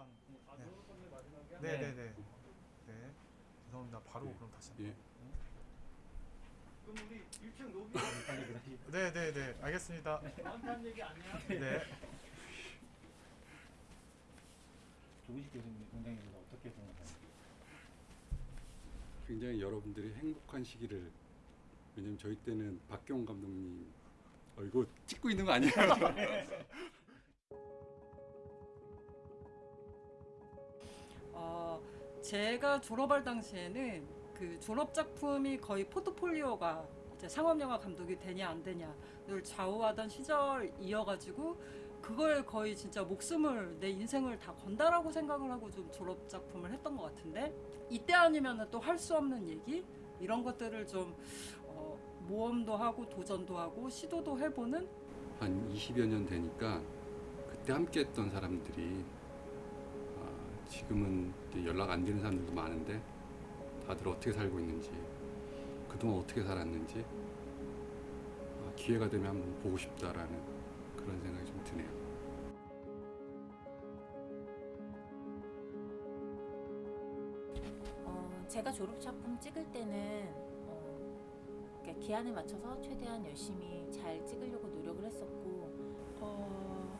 항상 아, 네. 졸업하는 마지막이야? 네네 네 네 죄송합니다 바로 네. 그럼 다시 예. 그럼 우리 1층 로비 빨리 그러시. 네네 네 알겠습니다 나한테 한 얘기 아니야? 네 조기식 교수님 원장님은 어떻게 생각하세요? 굉장히 여러분들이 행복한 시기를 왜냐면 저희 때는 박경 감독님 어 이거 찍고 있는 거 아니에요? 제가 졸업할 당시에는 그 졸업 작품이 거의 포트폴리오가 이제 상업영화 감독이 되냐 안 되냐를 좌우하던 시절이어가지고 그걸 거의 진짜 목숨을 내 인생을 다 건다라고 생각을 하고 좀 졸업 작품을 했던 것 같은데 이때 아니면은 또할 수 없는 얘기? 이런 것들을 좀 어, 모험도 하고 도전도 하고 시도도 해보는? 한 20여 년 되니까 그때 함께 했던 사람들이 아, 지금은 연락 안 되는 사람들도 많은데 다들 어떻게 살고 있는지 그동안 어떻게 살았는지 아, 기회가 되면 한번 보고 싶다라는 그런 생각이 좀 드네요. 어, 제가 졸업 작품 찍을 때는 어, 기한에 맞춰서 최대한 열심히 잘 찍으려고 노력을 했었고 어,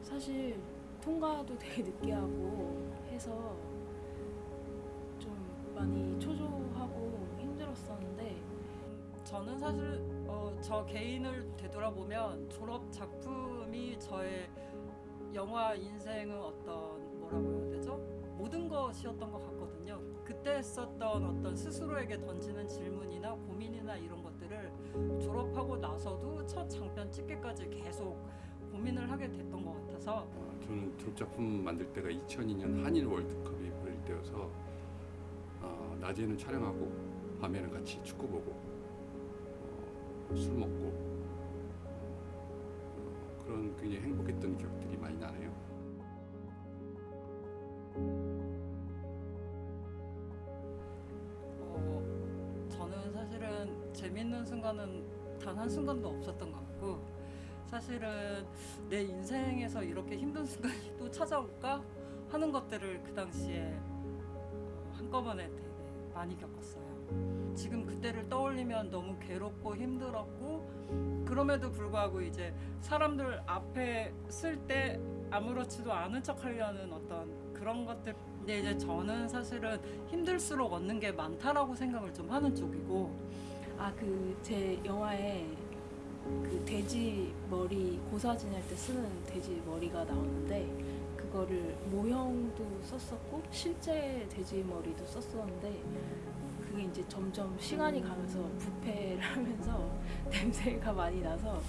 사실 통과도 되게 늦게 하고 해서 좀 많이 초조하고 힘들었었는데 저는 사실 어, 저 개인을 되돌아보면 졸업 작품이 저의 영화 인생의 어떤 뭐라고 해야 되죠? 모든 것이었던 것 같거든요. 그때 썼던 어떤 스스로에게 던지는 질문이나 고민이나 이런 것들을 졸업하고 나서도 첫 장편 찍기까지 계속 고민을 하게 됐던 것 같아서 어, 저는 졸업 작품 만들 때가 2002년 한일 월드컵이 열릴 때여서 어, 낮에는 촬영하고 밤에는 같이 축구 보고 어, 술 먹고 어, 그런 굉장히 행복했던 기억들이 많이 나네요. 어, 저는 사실은 재밌는 순간은 단 한 순간도 없었던 것 같고 사실은 내 인생에서 이렇게 힘든 순간이 또 찾아올까 하는 것들을 그 당시에 어, 한꺼번에 되게 많이 겪었어요. 지금 그때를 떠올리면 너무 괴롭고 힘들었고 그럼에도 불구하고 이제 사람들 앞에 쓸 때 아무렇지도 않은 척 하려는 어떤 그런 것들 근데 이제 저는 사실은 힘들수록 얻는 게 많다라고 생각을 좀 하는 쪽이고 아 그 제 영화에 그 돼지 머리 고사진 할 때 쓰는 돼지 머리가 나오는데 그거를 모형도 썼었고 실제 돼지 머리도 썼었는데 그게 이제 점점 시간이 가면서 부패를 하면서 냄새가 많이 나서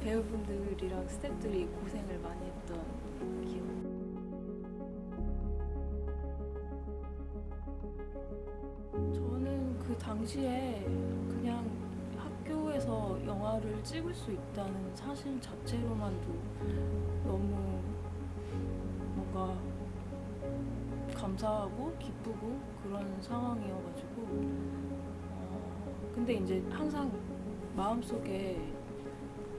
배우분들이랑 스태프들이 고생을 많이 했던 기억. 저는 그 당시에 학교에서 영화를 찍을 수 있다는 사실 자체로만도 너무 뭔가 감사하고 기쁘고 그런 상황이어가지고 어, 근데 이제 항상 마음속에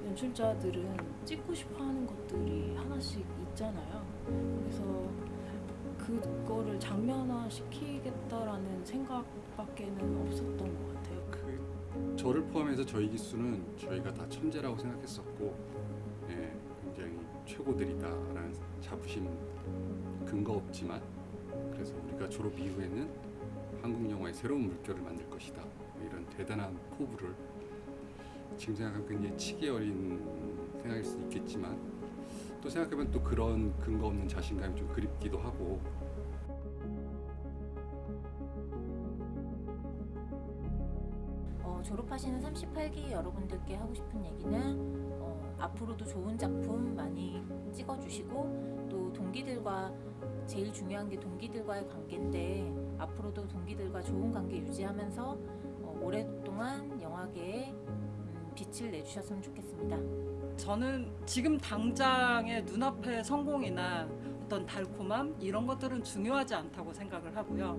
연출자들은 찍고 싶어 하는 것들이 하나씩 있잖아요. 그래서 그거를 장면화 시키겠다라는 생각밖에는 없었던 것 같아요. 그 저를 포함해서 저희 기수는 저희가 다 천재라고 생각했었고 예, 굉장히 최고들이다라는 자부심 근거 없지만 그래서 우리가 졸업 이후에는 한국 영화의 새로운 물결을 만들 것이다. 뭐 이런 대단한 포부를 지금 생각하면 굉장히 치기 어린 생각일 수도 있겠지만 또 생각해보면 또 그런 근거 없는 자신감이 좀 그립기도 하고 졸업하시는 38기 여러분들께 하고 싶은 얘기는 어, 앞으로도 좋은 작품 많이 찍어주시고 또 동기들과 제일 중요한 게 동기들과의 관계인데 앞으로도 동기들과 좋은 관계 유지하면서 어, 오랫동안 영화계에 음, 빛을 내주셨으면 좋겠습니다. 저는 지금 당장의 눈앞의 성공이나 어떤 달콤함 이런 것들은 중요하지 않다고 생각을 하고요.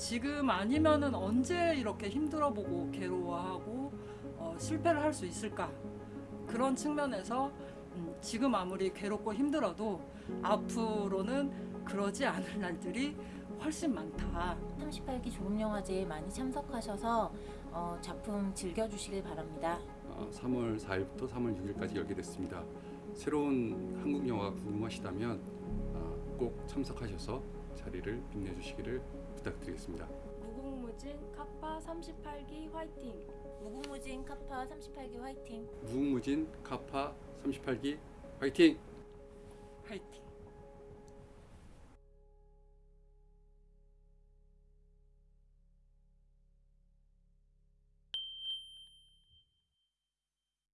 지금 아니면은 언제 이렇게 힘들어보고 괴로워하고 어, 실패를 할 수 있을까 그런 측면에서 음, 지금 아무리 괴롭고 힘들어도 앞으로는 그러지 않을 날들이 훨씬 많다. 38기 조금영화제에 많이 참석하셔서 어, 작품 즐겨주시길 바랍니다. 어, 3월 4일부터 3월 6일까지 열게 됐습니다. 새로운 한국 영화가 궁금하시다면 어, 꼭 참석하셔서 자리를 빛내주시기를 부탁드리겠습니다. 무궁무진 카파 38기 화이팅! 무궁무진 카파 38기 화이팅! 무궁무진 카파 38기 화이팅! 화이팅!